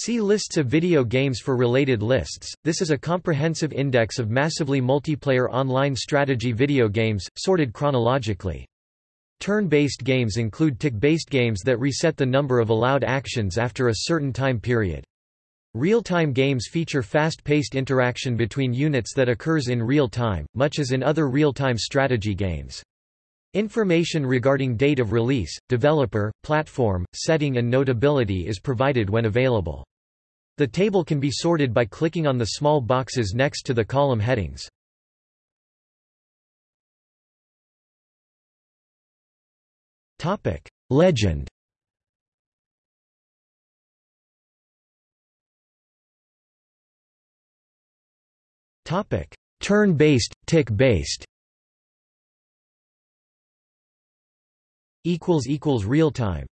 See lists of video games for related lists. This is a comprehensive index of massively multiplayer online strategy video games, sorted chronologically. Turn-based games include tick-based games that reset the number of allowed actions after a certain time period. Real-time games feature fast-paced interaction between units that occurs in real time, much as in other real-time strategy games. Information regarding date of release, developer, platform, setting and notability is provided when available. The table can be sorted by clicking on the small boxes next to the column headings. Legend Turn-based, tick-based Real-time